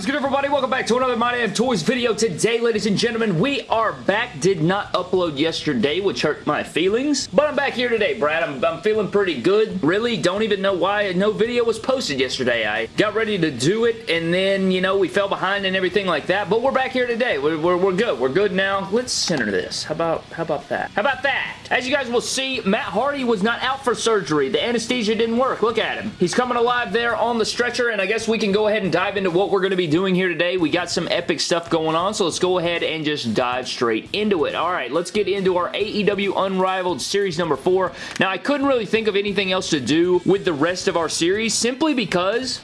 is good everybody? Welcome back to another My Damn Toys video. Today, ladies and gentlemen, we are back. Did not upload yesterday, which hurt my feelings. But I'm back here today, Brad. I'm, I'm feeling pretty good. Really, don't even know why no video was posted yesterday. I got ready to do it, and then, you know, we fell behind and everything like that. But we're back here today. We're, we're, we're good. We're good now. Let's center this. How about, how about that? How about that? As you guys will see, Matt Hardy was not out for surgery. The anesthesia didn't work. Look at him. He's coming alive there on the stretcher, and I guess we can go ahead and dive into what we're going to be doing here today. We got some epic stuff going on, so let's go ahead and just dive straight into it. All right, let's get into our AEW Unrivaled Series number 4. Now, I couldn't really think of anything else to do with the rest of our series simply because,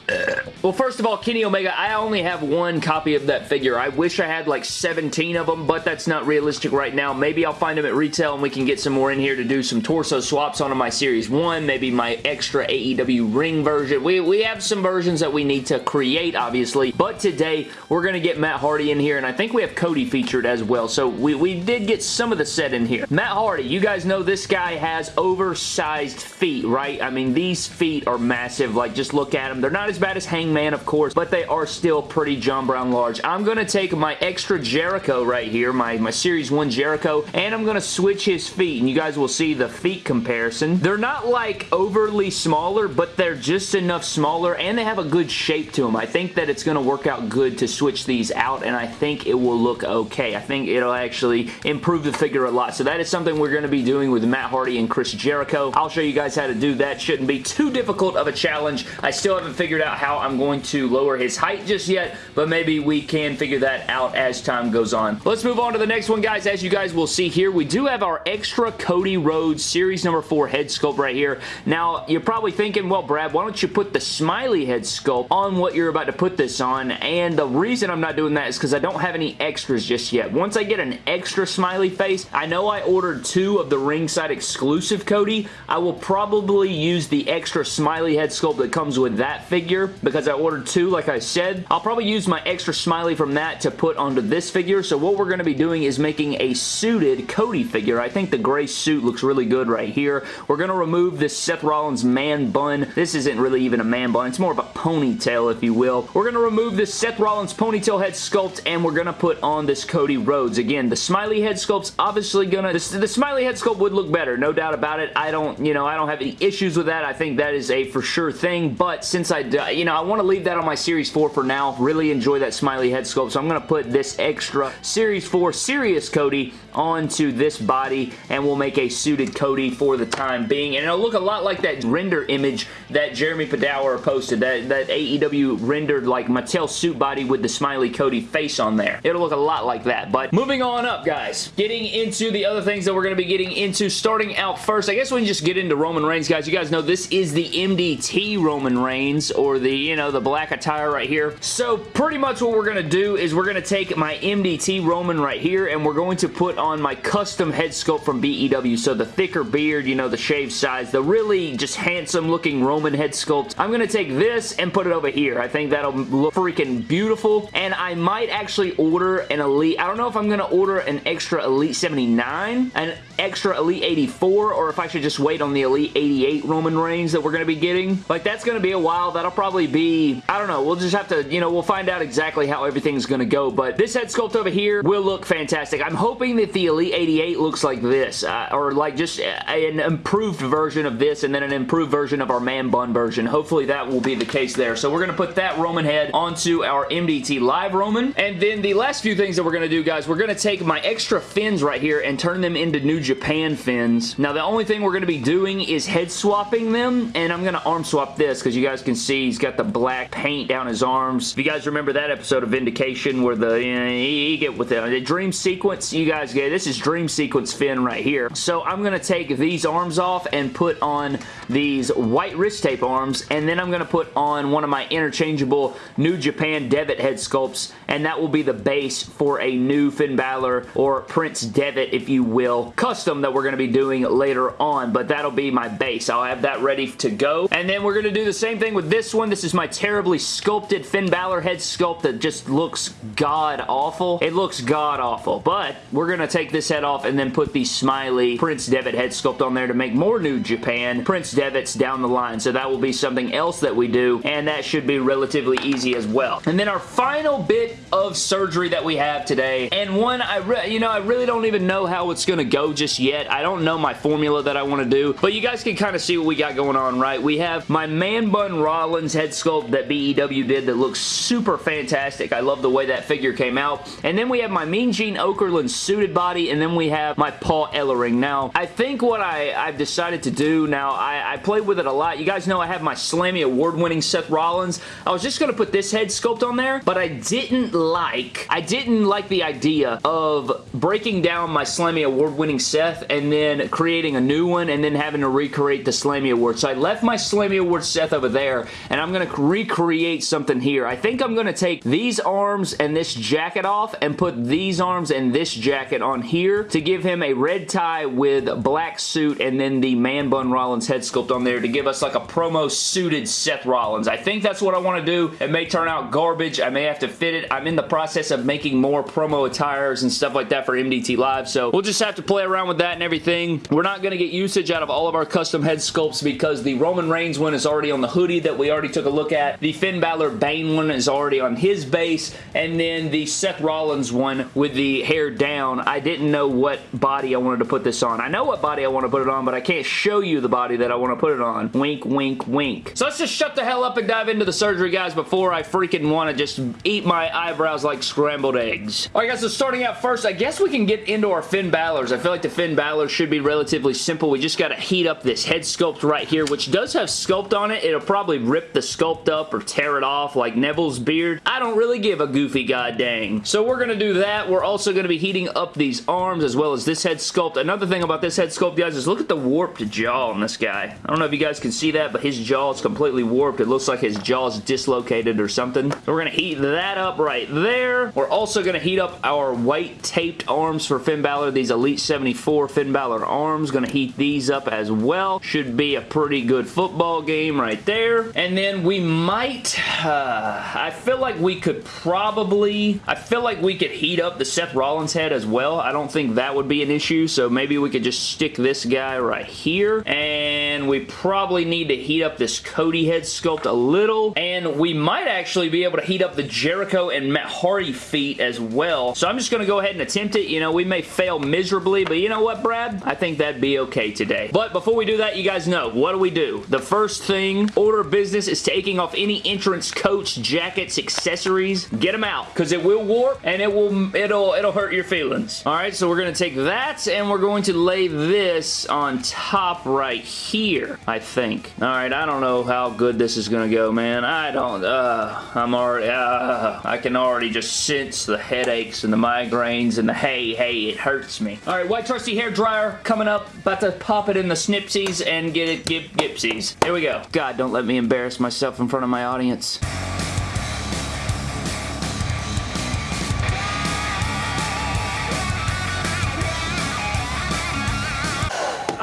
well, first of all, Kenny Omega, I only have one copy of that figure. I wish I had like 17 of them, but that's not realistic right now. Maybe I'll find them at retail and we can get some more in here to do some torso swaps onto my Series 1, maybe my extra AEW ring version. We, we have some versions that we need to create, obviously, but today we're going to get Matt Hardy in here, and I think we have Cody featured as well, so we, we did get some of the set in here. Matt Hardy, you guys know this guy has oversized feet, right? I mean, these feet are massive. Like, just look at them. They're not as bad as Hangman, of course, but they are still pretty John Brown large. I'm going to take my extra Jericho right here, my, my Series 1 Jericho, and I'm going to switch his feet, and you guys will see the feet comparison. They're not, like, overly smaller, but they're just enough smaller, and they have a good shape to them. I think that it's going to work out good to switch these out, and I think it will look okay. I think it'll actually improve the figure a lot. So that is something we're going to be doing with Matt Hardy and Chris Jericho. I'll show you guys how to do that. Shouldn't be too difficult of a challenge. I still haven't figured out how I'm going to lower his height just yet, but maybe we can figure that out as time goes on. Let's move on to the next one, guys. As you guys will see here, we do have our extra Cody Rhodes Series number 4 head sculpt right here. Now, you're probably thinking, well, Brad, why don't you put the smiley head sculpt on what you're about to put this on? And the reason I'm not doing that is because I don't have any extras just yet. Once I get an extra smiley face, I know I ordered two of the ringside exclusive Cody. I will probably use the extra smiley head sculpt that comes with that figure because I ordered two, like I said. I'll probably use my extra smiley from that to put onto this figure. So what we're going to be doing is making a suited Cody figure. I think the gray suit looks really good right here. We're going to remove this Seth Rollins man bun. This isn't really even a man bun. It's more of a ponytail, if you will. We're going to remove this Seth Rollins ponytail head sculpt and we're going to put on this Cody Rhodes. Again, the smiley head sculpt's obviously going to... The, the smiley head sculpt would look better, no doubt about it. I don't, you know, I don't have any issues with that. I think that is a for sure thing, but since I, you know, I want to leave that on my Series 4 for now. Really enjoy that smiley head sculpt, so I'm going to put this extra Series 4 Serious Cody onto this body, and we'll make a suited Cody for the time being, and it'll look a lot like that render image that Jeremy Padawer posted, that, that AEW rendered like Mattel suit body with the smiley Cody face on there. It'll look a lot like that, but moving on up, guys. Getting into the other things that we're going to be getting into, starting out first, I guess we can just get into Roman Reigns, guys. You guys know this is the MDT Roman Reigns, or the, you know, the black attire right here. So, pretty much what we're going to do is we're going to take my MDT Roman right here, and we're going to put on my custom head sculpt from BEW. So, the thicker beard, you know, the shaved sides, the really just handsome looking Roman head sculpt. I'm going to take this and put it over here. I think that'll look freaking beautiful, and I might actually order an Elite. I don't know if I'm going to order an extra Elite 79, an extra Elite 84, or if I should just wait on the Elite 88 Roman Reigns that we're going to be getting. Like, that's going to be a while. That'll probably be, I don't know, we'll just have to, you know, we'll find out exactly how everything's going to go, but this head sculpt over here will look fantastic. I'm hoping that the Elite 88 looks like this, uh, or like just an improved version of this, and then an improved version of our man bun version. Hopefully that will be the case there. So we're going to put that Roman head onto our MDT Live Roman, and then the last few things that we're going to do, guys, we're going to take my extra Finns right here and turn them into New Japan Finns. Now, the only thing we're going to be doing is head swapping them, and I'm going to arm swap this because you guys can see he's got the black paint down his arms. If you guys remember that episode of Vindication where the, you know, get with the, the Dream Sequence, you guys get, this is Dream Sequence Finn right here. So I'm going to take these arms off and put on these white wrist tape arms, and then I'm going to put on one of my interchangeable New Japan Devitt head sculpts, and that will be the base for a new Finn Balor or Prince Devitt, if you will, custom that we're going to be doing later on, but that'll be my base. I'll have that ready to go, and then we're going to do the same thing with this one. This is my terribly sculpted Finn Balor head sculpt that just looks god-awful. It looks god-awful, but we're going to take this head off and then put the smiley Prince Devitt head sculpt on there to make more New Japan Prince Devitt's down the line, so that will be something else that we do, and that should be relatively easy as well well. And then our final bit of surgery that we have today, and one I, you know, I really don't even know how it's going to go just yet. I don't know my formula that I want to do, but you guys can kind of see what we got going on, right? We have my Man Bun Rollins head sculpt that BEW did that looks super fantastic. I love the way that figure came out. And then we have my Mean Gene Okerlund suited body, and then we have my Paul Ellering. Now, I think what I, I've decided to do now, I, I played with it a lot. You guys know I have my Slammy award-winning Seth Rollins. I was just going to put this head sculpt on there, but I didn't like, I didn't like the idea of breaking down my Slammy award-winning Seth and then creating a new one and then having to recreate the Slammy Award. So I left my Slammy Award Seth over there and I'm going to recreate something here. I think I'm going to take these arms and this jacket off and put these arms and this jacket on here to give him a red tie with black suit and then the Man Bun Rollins head sculpt on there to give us like a promo suited Seth Rollins. I think that's what I want to do. It may turn out garbage. I may have to fit it. I'm in the process of making more promo attires and stuff like that for MDT Live, so we'll just have to play around with that and everything. We're not going to get usage out of all of our custom head sculpts because the Roman Reigns one is already on the hoodie that we already took a look at. The Finn Balor Bane one is already on his base, and then the Seth Rollins one with the hair down. I didn't know what body I wanted to put this on. I know what body I want to put it on, but I can't show you the body that I want to put it on. Wink, wink, wink. So let's just shut the hell up and dive into the surgery, guys, before I freaking want to just eat my eyebrows like scrambled eggs. Alright, guys, so starting out first, I guess we can get into our Finn Balor's. I feel like the Finn Balor should be relatively simple. We just got to heat up this head sculpt right here, which does have sculpt on it. It'll probably rip the sculpt up or tear it off like Neville's beard. I don't really give a goofy god dang. So we're going to do that. We're also going to be heating up these arms as well as this head sculpt. Another thing about this head sculpt, guys, is look at the warped jaw on this guy. I don't know if you guys can see that, but his jaw is completely warped. It looks like his jaw is dislocated or something. So we're going to heat that up right there. We're also going to heat up our white taped arms for Finn Balor, these Elite 74 Finn Balor arms. Going to heat these up as well. Should be a pretty good football game right there. And then we might, uh, I feel like we could probably, I feel like we could heat up the Seth Rollins head as well. I don't think that would be an issue, so maybe we could just stick this guy right here. And we probably need to heat up this Cody head sculpt a little. And we might actually be able to heat up the Jericho and Matt Hardy feet as well. So I'm just going to go ahead and attempt it. You know, we may fail miserably, but you know what, Brad? I think that'd be okay today. But before we do that, you guys know, what do we do? The first thing, order of business is taking off any entrance coats, jackets, accessories. Get them out, because it will warp, and it will, it'll, it'll hurt your feelings. All right, so we're going to take that, and we're going to lay this on top right here, I think. All right, I don't know how good this is going to go, man. I don't, uh, I'm already, uh, I can already just sense the headaches and the migraines and the hey, hey, it hurts me. All right, white trusty hair dryer coming up. About to pop it in the snipsies and get it gip gipsies. Here we go. God, don't let me embarrass myself in front of my audience.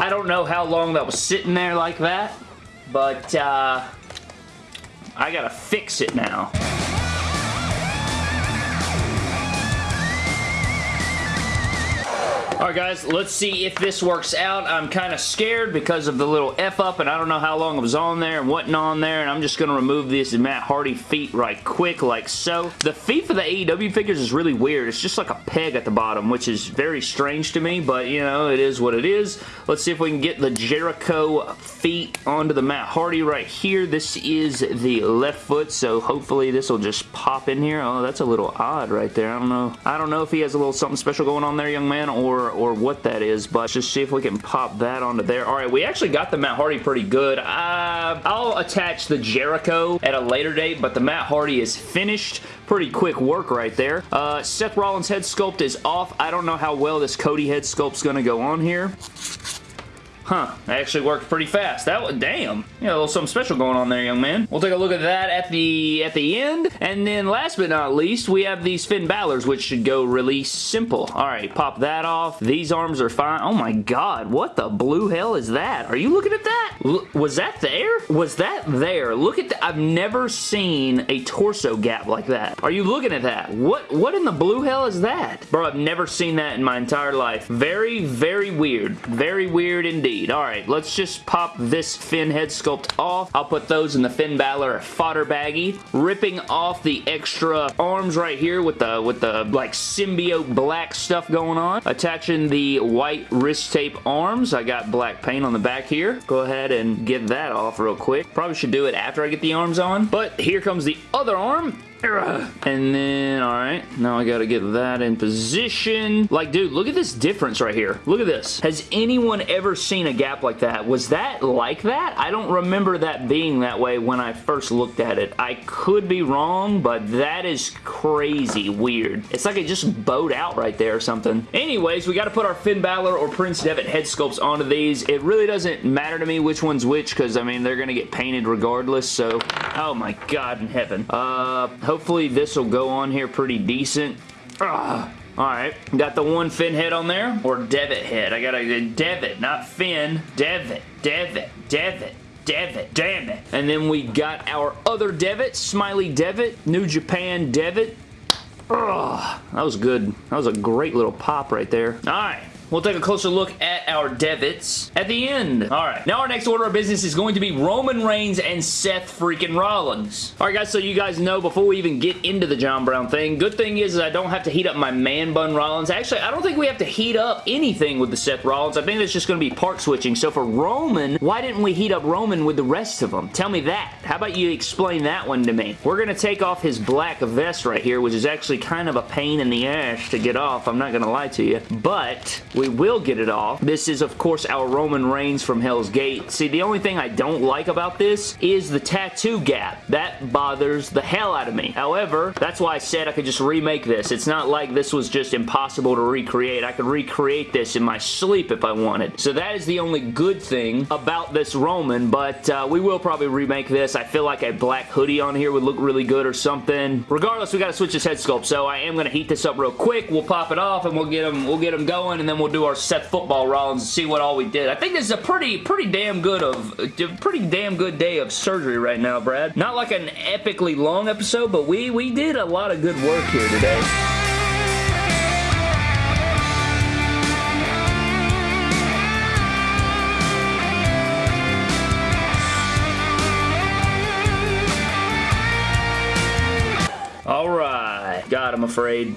I don't know how long that was sitting there like that, but uh, I gotta fix it now. Alright guys, let's see if this works out. I'm kind of scared because of the little F up and I don't know how long it was on there and wasn't on there and I'm just going to remove this Matt Hardy feet right quick like so. The feet for the AEW figures is really weird. It's just like a peg at the bottom which is very strange to me but you know it is what it is. Let's see if we can get the Jericho feet onto the Matt Hardy right here. This is the left foot so hopefully this will just pop in here. Oh that's a little odd right there. I don't know. I don't know if he has a little something special going on there young man or or what that is, but just see if we can pop that onto there. All right, we actually got the Matt Hardy pretty good. Uh, I'll attach the Jericho at a later date, but the Matt Hardy is finished. Pretty quick work right there. Uh, Seth Rollins head sculpt is off. I don't know how well this Cody head sculpt's going to go on here. Huh, that actually worked pretty fast. That was, damn. Got a little something special going on there, young man. We'll take a look at that at the at the end. And then last but not least, we have these Finn Balor's, which should go really simple. All right, pop that off. These arms are fine. Oh my god, what the blue hell is that? Are you looking at that? L was that there? Was that there? Look at that. I've never seen a torso gap like that. Are you looking at that? What, what in the blue hell is that? Bro, I've never seen that in my entire life. Very, very weird. Very weird indeed. Indeed. Alright, let's just pop this Finn head sculpt off. I'll put those in the Finn Balor fodder baggie. Ripping off the extra arms right here with the, with the like symbiote black stuff going on. Attaching the white wrist tape arms. I got black paint on the back here. Go ahead and get that off real quick. Probably should do it after I get the arms on. But here comes the other arm. And then, alright, now I gotta get that in position. Like, dude, look at this difference right here. Look at this. Has anyone ever seen a gap like that? Was that like that? I don't remember that being that way when I first looked at it. I could be wrong, but that is crazy weird. It's like it just bowed out right there or something. Anyways, we gotta put our Finn Balor or Prince Devitt head sculpts onto these. It really doesn't matter to me which one's which because, I mean, they're gonna get painted regardless, so... Oh my god in heaven. Uh, Hopefully this will go on here pretty decent. Ah, Ugh. Alright, got the one Finn head on there, or Devitt head. I got a Devitt, not Finn. Devitt, Devitt, Devitt. Devitt, damn it. And then we got our other Devitt, Smiley Devitt, New Japan Devitt. Ugh, that was good. That was a great little pop right there. Alright, We'll take a closer look at our Devitts at the end. Alright, now our next order of business is going to be Roman Reigns and Seth freaking Rollins. Alright guys, so you guys know before we even get into the John Brown thing, good thing is, is I don't have to heat up my man bun Rollins. Actually, I don't think we have to heat up anything with the Seth Rollins. I think it's just going to be part switching. So for Roman, why didn't we heat up Roman with the rest of them? Tell me that. How about you explain that one to me? We're going to take off his black vest right here, which is actually kind of a pain in the ass to get off. I'm not going to lie to you. But we will get it off. This is, of course, our Roman Reigns from Hell's Gate. See, the only thing I don't like about this is the tattoo gap. That bothers the hell out of me. However, that's why I said I could just remake this. It's not like this was just impossible to recreate. I could recreate this in my sleep if I wanted. So that is the only good thing about this Roman, but uh, we will probably remake this. I feel like a black hoodie on here would look really good or something. Regardless, we got to switch this head sculpt, so I am to heat this up real quick. We'll pop it off and we'll get them, we'll get them going, and then we'll do our Seth Football Rollins and see what all we did. I think this is a pretty, pretty damn good of, pretty damn good day of surgery right now, Brad. Not like an epically long episode, but we, we did a lot of good work here today. All right. God, I'm afraid.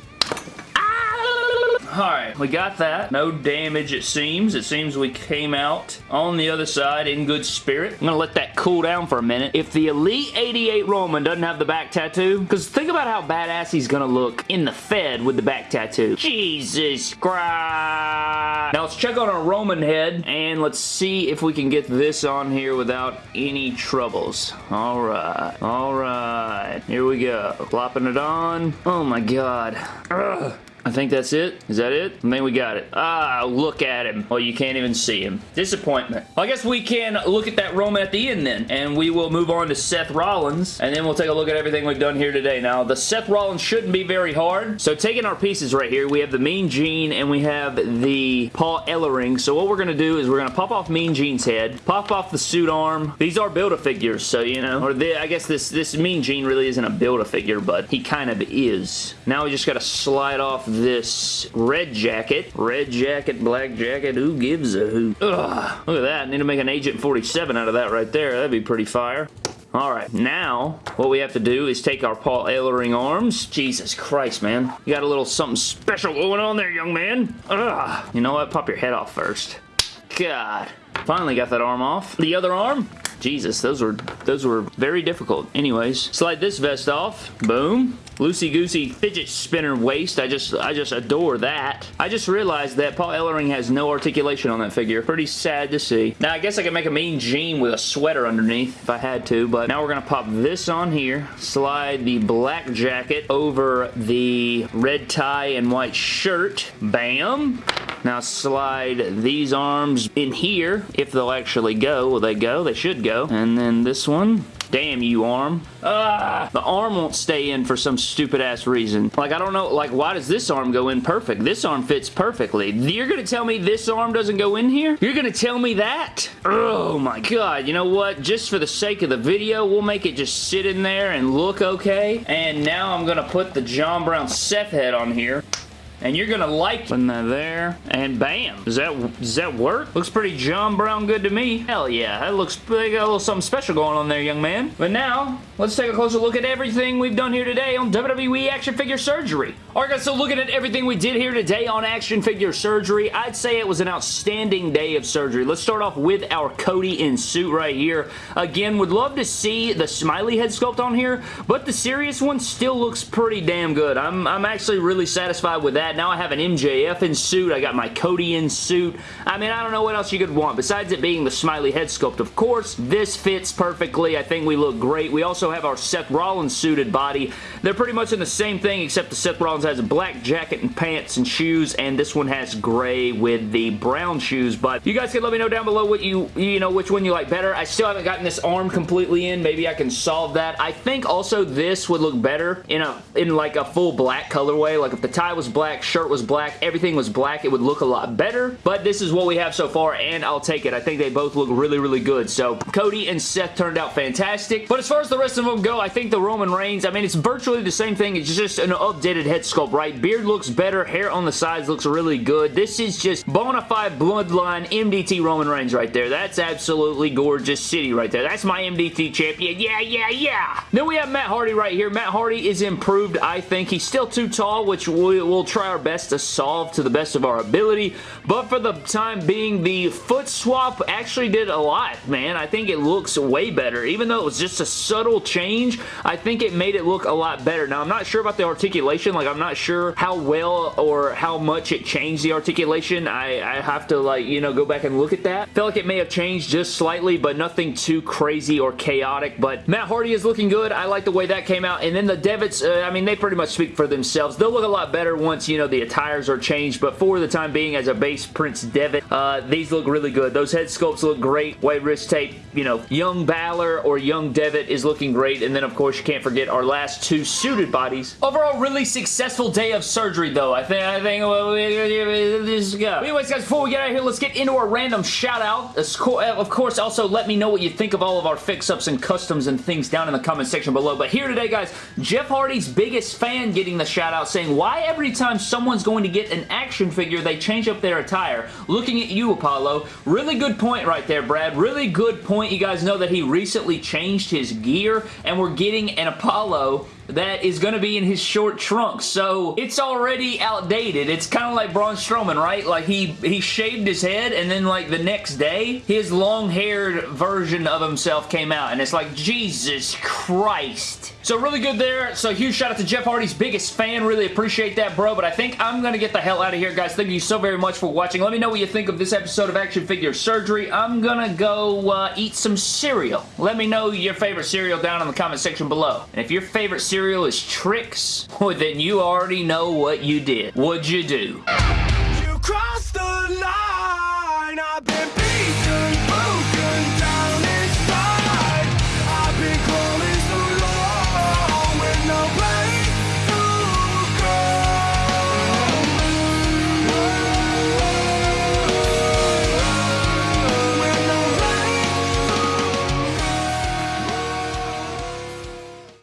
Alright, we got that. No damage it seems. It seems we came out on the other side in good spirit. I'm going to let that cool down for a minute. If the Elite 88 Roman doesn't have the back tattoo, because think about how badass he's going to look in the Fed with the back tattoo. Jesus Christ. Now let's check on our Roman head and let's see if we can get this on here without any troubles. Alright. Alright. Here we go. Flopping it on. Oh my god. Ugh. I think that's it. Is that it? I think we got it. Ah, look at him. Oh, you can't even see him. Disappointment. Well, I guess we can look at that Roman at the end then, and we will move on to Seth Rollins, and then we'll take a look at everything we've done here today. Now, the Seth Rollins shouldn't be very hard, so taking our pieces right here, we have the Mean Gene, and we have the Paul Ellering, so what we're going to do is we're going to pop off Mean Gene's head, pop off the suit arm. These are Build-A-Figures, so, you know, or the, I guess this, this Mean Gene really isn't a Build-A-Figure, but he kind of is. Now we just got to slide off this red jacket. Red jacket, black jacket, who gives a hoot? Ugh, look at that. I Need to make an Agent 47 out of that right there. That'd be pretty fire. Alright, now what we have to do is take our Paul Ellering arms. Jesus Christ, man. You got a little something special going on there, young man. Ugh. You know what? Pop your head off first. God. Finally got that arm off. The other arm? Jesus, those were those were very difficult. Anyways, slide this vest off. Boom. Loosey Goosey fidget spinner waist. I just I just adore that. I just realized that Paul Ellering has no articulation on that figure. Pretty sad to see. Now I guess I could make a Mean Gene with a sweater underneath if I had to, but now we're gonna pop this on here. Slide the black jacket over the red tie and white shirt. Bam. Now slide these arms in here if they'll actually go. Will they go? They should go. And then this one. Damn you, arm. Ah! The arm won't stay in for some stupid ass reason. Like, I don't know, like, why does this arm go in perfect? This arm fits perfectly. You're gonna tell me this arm doesn't go in here? You're gonna tell me that? Oh my god, you know what? Just for the sake of the video, we'll make it just sit in there and look okay. And now I'm gonna put the John Brown Seth head on here. And you're gonna like putting that there, and bam. Does that, does that work? Looks pretty John Brown good to me. Hell yeah, that looks, they got a little something special going on there, young man. But now, let's take a closer look at everything we've done here today on WWE Action Figure Surgery. Alright guys, so looking at everything we did here today on Action Figure Surgery, I'd say it was an outstanding day of surgery. Let's start off with our Cody in suit right here. Again, would love to see the smiley head sculpt on here, but the serious one still looks pretty damn good. I'm, I'm actually really satisfied with that. Now I have an MJF in suit. I got my Cody in suit. I mean, I don't know what else you could want. Besides it being the smiley head sculpt, of course, this fits perfectly. I think we look great. We also have our Seth Rollins suited body. They're pretty much in the same thing, except the Seth Rollins has a black jacket and pants and shoes, and this one has gray with the brown shoes, but you guys can let me know down below what you, you know, which one you like better. I still haven't gotten this arm completely in. Maybe I can solve that. I think also this would look better in a, in like a full black colorway. Like if the tie was black, shirt was black, everything was black, it would look a lot better, but this is what we have so far, and I'll take it. I think they both look really, really good. So Cody and Seth turned out fantastic, but as far as the rest of them go, I think the Roman Reigns, I mean, it's virtually the same thing. It's just an updated head sculpt, right? Beard looks better. Hair on the sides looks really good. This is just bona fide bloodline MDT Roman Reigns right there. That's absolutely gorgeous city right there. That's my MDT champion. Yeah, yeah, yeah. Then we have Matt Hardy right here. Matt Hardy is improved, I think. He's still too tall, which we will try our best to solve to the best of our ability. But for the time being, the foot swap actually did a lot, man. I think it looks way better. Even though it was just a subtle change, I think it made it look a lot better. Now, I'm not sure about the articulation. Like, I'm not sure how well or how much it changed the articulation. I, I have to, like, you know, go back and look at that. Feel like it may have changed just slightly, but nothing too crazy or chaotic. But Matt Hardy is looking good. I like the way that came out. And then the Devitts, uh, I mean, they pretty much speak for themselves. They'll look a lot better once, you know, the attires are changed. But for the time being, as a base Prince Devitt, uh, these look really good. Those head sculpts look great. White wrist tape, you know, young Balor or young Devitt is looking great. And then, of course, you can't forget our last two suited bodies. Overall, really successful day of surgery, though. I think, I think, well, let's go. Anyways, guys, before we get out of here, let's get into our random shout out. Of course, also let me know what you think of all of our fix-ups and customs and things down in the comment section below. But here today, guys, Jeff Hardy's biggest fan getting the shout out saying, why every time someone's going to get an action figure, they change up their attire? Looking at you, Apollo. Really good point right there, Brad. Really good point. You guys know that he recently changed his gear, and we're getting an Apollo that is going to be in his short trunks. So it's already outdated. It's kind of like Braun Strowman, right? Like he, he shaved his head and then like the next day, his long-haired version of himself came out. And it's like, Jesus Christ. So really good there. So huge shout out to Jeff Hardy's biggest fan. Really appreciate that, bro. But I think I'm going to get the hell out of here, guys. Thank you so very much for watching. Let me know what you think of this episode of Action Figure Surgery. I'm going to go uh, eat some cereal. Let me know your favorite cereal down in the comment section below. And if your favorite cereal is Trix, well, then you already know what you did. What'd you do?